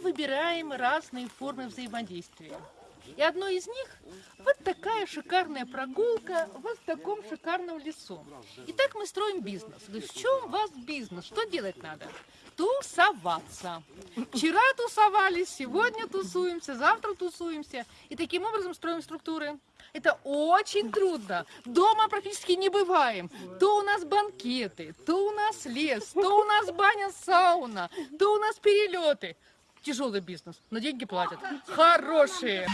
выбираем разные формы взаимодействия. И одной из них вот такая шикарная прогулка вот в таком шикарном лесу. Итак, мы строим бизнес. В чем у вас бизнес? Что делать надо? Тусоваться. Вчера тусовались, сегодня тусуемся, завтра тусуемся. И таким образом строим структуры. Это очень трудно. Дома практически не бываем. То у нас банкеты, то у нас лес, то у нас баня, сауна, то у нас перелеты. Тяжелый бизнес, но деньги платят. Хорошие.